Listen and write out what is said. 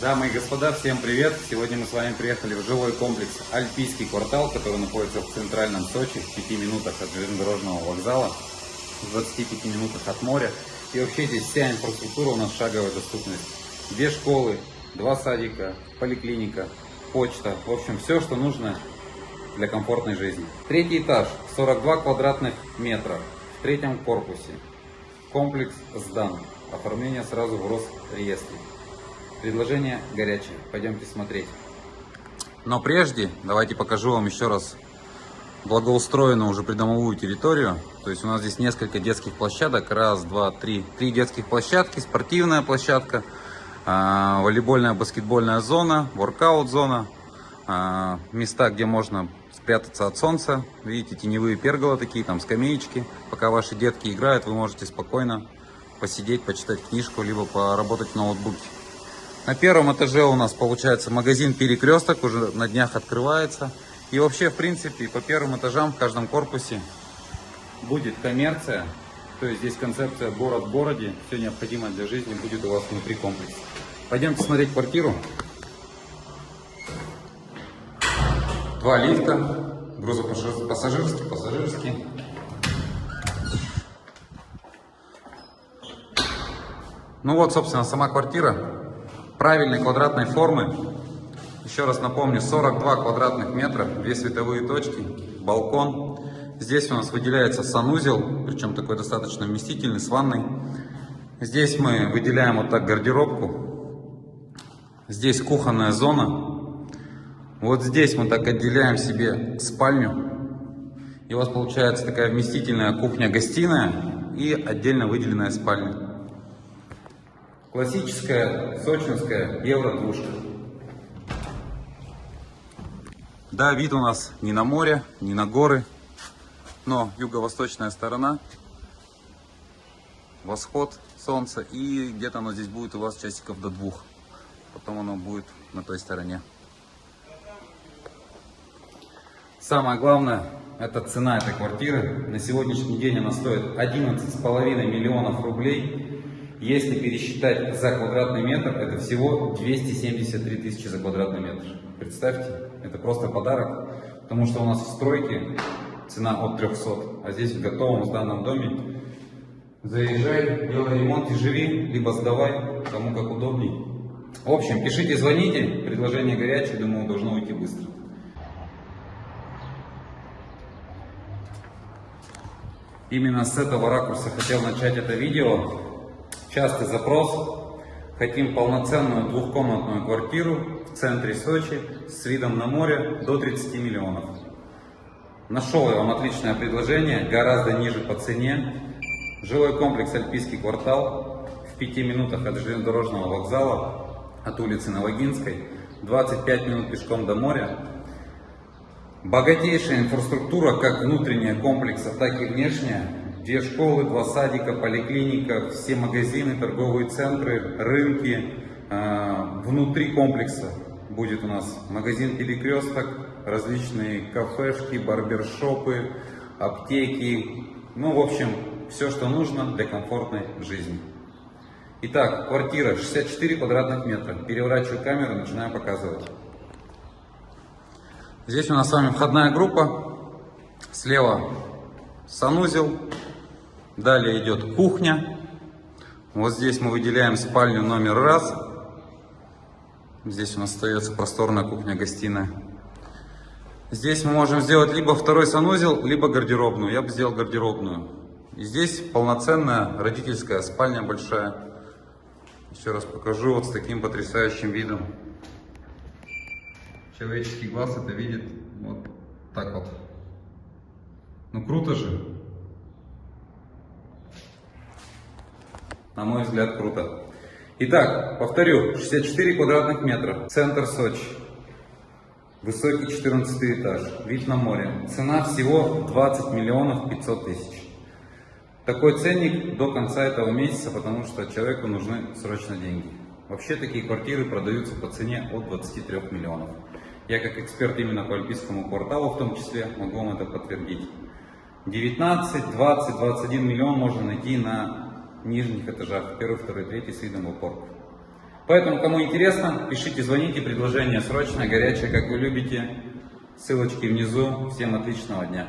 Дамы и господа, всем привет! Сегодня мы с вами приехали в жилой комплекс Альпийский квартал, который находится в центральном Сочи, в 5 минутах от железнодорожного вокзала, в 25 минутах от моря. И вообще здесь вся инфраструктура у нас шаговая доступность. Две школы, два садика, поликлиника, почта. В общем, все, что нужно для комфортной жизни. Третий этаж, 42 квадратных метра в третьем корпусе. Комплекс сдан. Оформление сразу в Росреестре. Предложение горячее. Пойдемте смотреть. Но прежде давайте покажу вам еще раз благоустроенную уже придомовую территорию. То есть у нас здесь несколько детских площадок. Раз, два, три. Три детских площадки, спортивная площадка, а, волейбольная, баскетбольная зона, воркаут зона. А, места, где можно спрятаться от солнца. Видите, теневые пергола такие, там скамеечки. Пока ваши детки играют, вы можете спокойно посидеть, почитать книжку, либо поработать в ноутбуке. На первом этаже у нас получается магазин Перекресток, уже на днях открывается. И вообще, в принципе, по первым этажам в каждом корпусе будет коммерция. То есть здесь концепция город в городе. Все необходимое для жизни будет у вас внутри комплекса. Пойдемте смотреть квартиру. Два лифта, грузопассажирский, пассажирский. Ну вот, собственно, сама квартира правильной квадратной формы. Еще раз напомню, 42 квадратных метра, две световые точки, балкон. Здесь у нас выделяется санузел, причем такой достаточно вместительный, с ванной. Здесь мы выделяем вот так гардеробку. Здесь кухонная зона. Вот здесь мы так отделяем себе спальню. И у вас получается такая вместительная кухня-гостиная и отдельно выделенная спальня. Классическая сочинская евро-двушка. Да, вид у нас не на море, не на горы, но юго-восточная сторона, восход солнца, и где-то оно здесь будет у вас часиков до двух. Потом оно будет на той стороне. Самое главное, это цена этой квартиры. На сегодняшний день она стоит 11,5 миллионов рублей. Если пересчитать за квадратный метр, это всего 273 тысячи за квадратный метр. Представьте, это просто подарок, потому что у нас в стройке цена от 300, а здесь в готовом сданном доме заезжай, делай ремонт и живи, либо сдавай, кому как удобней. В общем, пишите, звоните, предложение горячее, думаю, должно уйти быстро. Именно с этого ракурса хотел начать это видео. Частый запрос. Хотим полноценную двухкомнатную квартиру в центре Сочи с видом на море до 30 миллионов. Нашел я вам отличное предложение, гораздо ниже по цене. Жилой комплекс Альпийский квартал в 5 минутах от железнодорожного вокзала, от улицы Новогинской, 25 минут пешком до моря. Богатейшая инфраструктура, как внутренняя комплекса, так и внешняя. Две школы, два садика, поликлиника, все магазины, торговые центры, рынки. А, внутри комплекса будет у нас магазин Перекресток, различные кафешки, барбершопы, аптеки. Ну, в общем, все, что нужно для комфортной жизни. Итак, квартира 64 квадратных метра. Переворачиваю камеру, начинаю показывать. Здесь у нас с вами входная группа. Слева санузел, Далее идет кухня. Вот здесь мы выделяем спальню номер раз. Здесь у нас остается просторная кухня-гостиная. Здесь мы можем сделать либо второй санузел, либо гардеробную. Я бы сделал гардеробную. И здесь полноценная родительская спальня большая. Еще раз покажу вот с таким потрясающим видом. Человеческий глаз это видит вот так вот. Ну круто же. На мой взгляд, круто. Итак, повторю, 64 квадратных метра, центр Сочи, высокий 14 этаж, вид на море. Цена всего 20 миллионов 500 тысяч. Такой ценник до конца этого месяца, потому что человеку нужны срочно деньги. Вообще такие квартиры продаются по цене от 23 миллионов. Я как эксперт именно по Альпийскому кварталу в том числе могу вам это подтвердить. 19, 20, 21 миллион можно найти на нижних этажах, первый, второй, третий с видом в опорку. Поэтому, кому интересно, пишите, звоните, предложение срочное, горячее, как вы любите. Ссылочки внизу. Всем отличного дня.